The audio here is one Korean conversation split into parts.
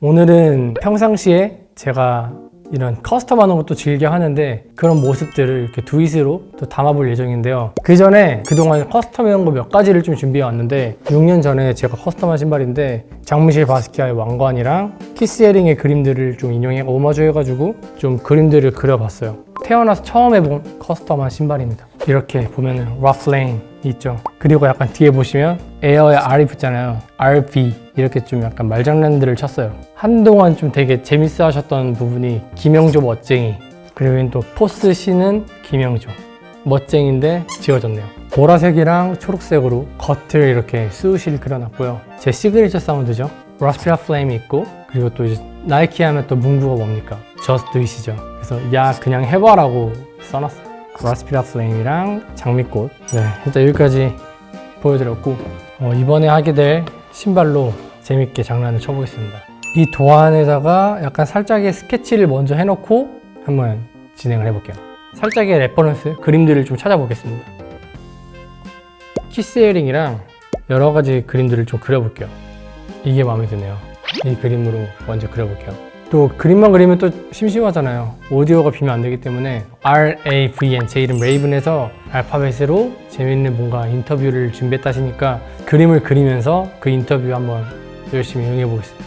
오늘은 평상시에 제가 이런 custom하는 것도 즐겨 하는데 그런 모습들을 이렇게 Do it으로 또 담아볼 예정인데요. 그 전에 그동안 custom해온 거 몇 가지를 좀 준비해 왔는데 6년 전에 제가 custom한 신발인데 장미셸 바스키아의 왕관이랑 키스 해링의 그림들을 좀 인용해 오마주 해가지고 좀 그림들을 그려봤어요. 태어나서 처음 해본 custom한 신발입니다. 이렇게 보면은 라 flame 있죠. 그리고 약간 뒤에 보시면 Air에 R이 붙잖아요. RB 이렇게 좀 약간 말장난들을 쳤어요. 한동안 좀 되게 재밌어 하셨던 부분이 김영조 멋쟁이 그리고 또 Force C는 김영조. 멋쟁인데 지워졌네요. 보라색이랑 초록색으로 겉을 이렇게 swoosh를 그려놨고요. 제 signature sound죠. 라 spit a flame이 있고 그리고 또 나이키 하면 또 문구가 뭡니까? Just do it이죠. 그래서 야 그냥 해봐라고 써놨어요. 라 spit a flame이랑 장미꽃. 네 일단 여기까지 보여드렸고 어, 이번에 하게 될 신발로 재밌게 장난을 쳐보겠습니다. 이 도안에다가 약간 살짝의 스케치를 먼저 해놓고 한번 진행을 해볼게요. 살짝의 reference 그림들을 좀 찾아보겠습니다. 키스 해링이랑 여러 가지 그림들을 좀 그려볼게요. 이게 마음에 드네요. 이 그림으로 먼저 그려볼게요 또 그림만 그리면 또 심심하잖아요. 오디오가 비면 안 되기 때문에 R-A-V-N 제 이름 레이븐에서 알파벳으로 재밌는 뭔가 인터뷰를 준비했다 하시니까 그림을 그리면서 그 인터뷰 한번 열심히 응해 보겠습니다.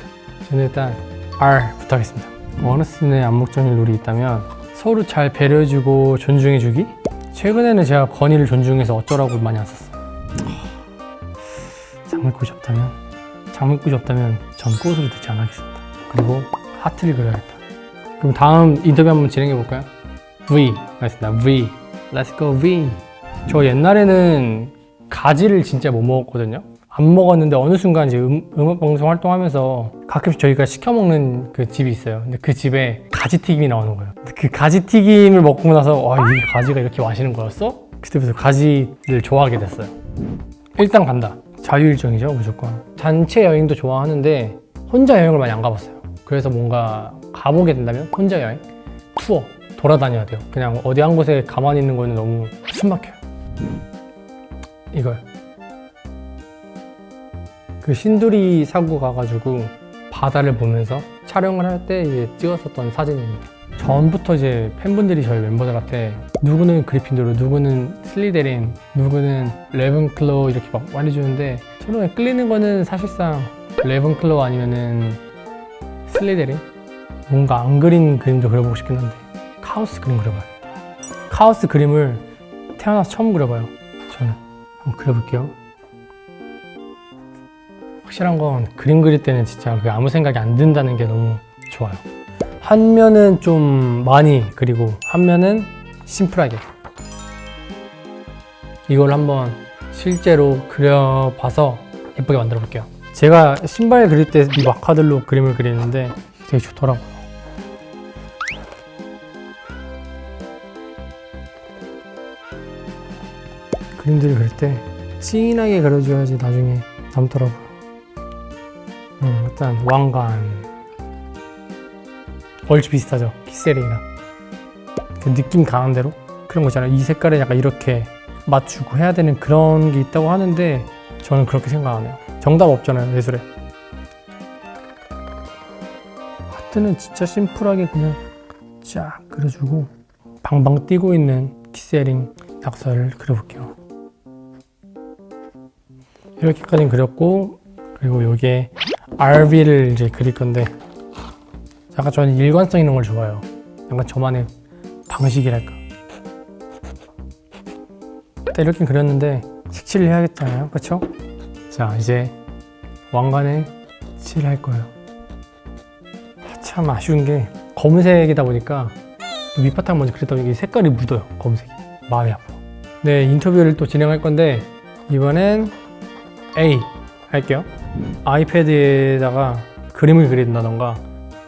저는 일단 R부터 하겠습니다. 원어슨의 암묵적인 룰이 있다면 서로 잘 배려해주고 존중해주기? 최근에는 제가 건의를 존중해서 어쩌라고 많이 안 썼어요. 장미꽃이 없다면? 장미꽃이 없다면 전 꽃으로 대체 안 하겠습니다. 그리고 하트를 그려야겠다. 그럼 다음 인터뷰 한번 진행해 볼까요? V. 알겠습니다. V. Let's go V. 저 옛날에는 가지를 진짜 못 먹었거든요. 안 먹었는데 어느 순간 이제 음, 음악 방송 활동하면서 가끔씩 저희가 시켜 먹는 그 집이 있어요. 근데 그 집에 가지 튀김이 나오는 거예요. 그 가지 튀김을 먹고 나서 와이 가지가 이렇게 맛있는 거였어? 그때부터 가지를 좋아하게 됐어요. 일단 간다. 자유일정이죠 무조건. 단체 여행도 좋아하는데 혼자 여행을 많이 안 가봤어요 그래서 뭔가 가보게 된다면 혼자 여행, 투어 돌아다녀야 돼요. 그냥 어디 한 곳에 가만히 있는 거는 너무 숨막혀요. 이거요. 그 신두리 사구 가가지고 바다를 보면서 촬영을 할 때 찍었었던 사진입니다. 전부터 이제 팬분들이 저희 멤버들한테 누구는 그리핀도르, 누구는 슬리데린, 누구는 래번클로 이렇게 막 말해주는데 저는 끌리는 거는 사실상 래번클로 아니면은 슬리데린? 뭔가 안 그린 그림도 그려보고 싶긴 한데 카오스 그림 그려봐야겠다 카오스 그림을 태어나서 처음 그려봐요. 저는. 한번 그려볼게요. 확실한 건 그림 그릴 때는 진짜 아무 생각이 안 든다는 게 너무 좋아요. 한 면은 좀 많이 그리고 한 면은 심플하게. 이걸 한번 실제로 그려봐서 예쁘게 만들어 볼게요 제가 신발 그릴 때 이 마카들로 그림을 그리는데 되게 좋더라고요. 그림들을 그릴 때 진하게 그려줘야지 나중에 남더라고요. 음, 일단 왕관. 얼추 비슷하죠? 키세링이랑 그 느낌 강한 대로? 그런 거 있잖아요. 이 색깔에 약간 이렇게 맞추고 해야 되는 그런 게 있다고 하는데 저는 그렇게 생각 안 해요. 정답 없잖아요 예술에. 하트는 진짜 심플하게 그냥 쫙 그려주고 방방 뛰고 있는 키세링 낙서를 그려볼게요. 이렇게까지 그렸고 그리고 여기에 RV를 이제 그릴 건데 약간 저는 일관성 있는 걸 좋아해요. 약간 저만의 방식이랄까. 이렇게 그렸는데 색칠을 해야겠잖아요. 그쵸? 자 이제 왕관에 칠할 거예요. 참 아쉬운 게 검은색이다 보니까 밑바탕 먼저 그렸다 보니 색깔이 묻어요 검은색이. 마음이 아파요. 네 인터뷰를 또 진행할 건데 이번엔 A 할게요. 아이패드에다가 그림을 그린다던가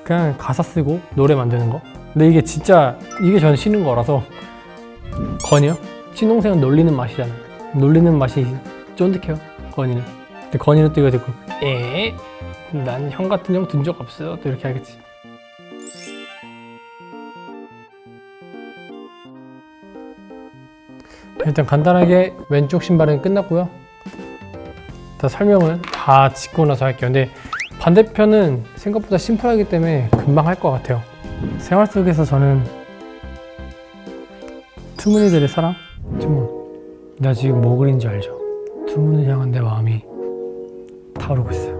그냥 가사 쓰고 노래 만드는 거. 근데 이게 진짜 이게 저는 쉬는 거라서 건이요? 친동생은 놀리는 맛이잖아요 놀리는 맛이 쫀득해요 건이는 근데 건이는 또 이거 듣고 에? 난 형 같은 형 둔 적 없어 또 이렇게 하겠지 일단 간단하게 왼쪽 신발은 끝났고요 다 설명을 다 짓고 나서 할게요 근데 반대편은 생각보다 심플하기 때문에 금방 할 것 같아요. 생활 속에서 저는 투문이들의 사랑? 투문. 나 지금 뭐 그린지 알죠? 투문을 향한 내 마음이 타오르고 있어요.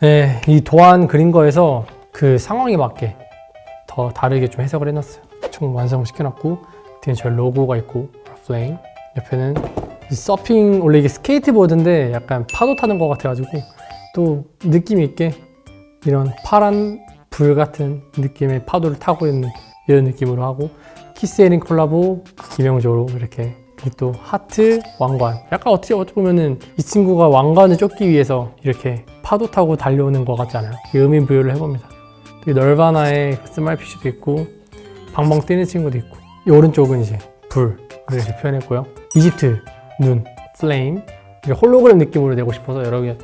네, 이 도안 그린 거에서 그 상황에 맞게 더 다르게 좀 해석을 해놨어요. 총 완성을 시켜놨고 뒤에 저 로고가 있고 flame 옆에는 이 서핑 원래 이게 스케이트보드인데 약간 파도 타는 것 같아가지고 또 느낌 있게 이런 파란 불 같은 느낌의 파도를 타고 있는 이런 느낌으로 하고 키스 해링 콜라보 김영조로 이렇게 또 하트 왕관 약간 어떻게 어떻게 보면은 이 친구가 왕관을 쫓기 위해서 이렇게 파도 타고 달려오는 것 같지 않아요? 이 의미 부여를 해봅니다. 너바나의 그 smile fish도 있고 방방 뛰는 친구도 있고 이 오른쪽은 이제 불을 이렇게 표현했고요. 이집트 눈 flame 홀로그램 느낌으로 내고 싶어서 여러 개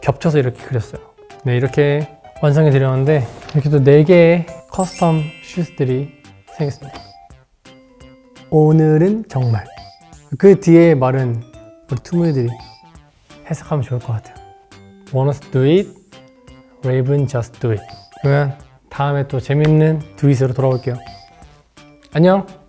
겹쳐서 이렇게 그렸어요. 네 이렇게 완성해 드렸는데 이렇게 또 4개의 custom shoes들이 생겼습니다. 오늘은 정말 그 뒤에 말은 우리 투문이들이 해석하면 좋을 것 같아요. To do it? Raven just do it. 그러면 다음에 또 재밌는 두잇으로 돌아올게요. 안녕!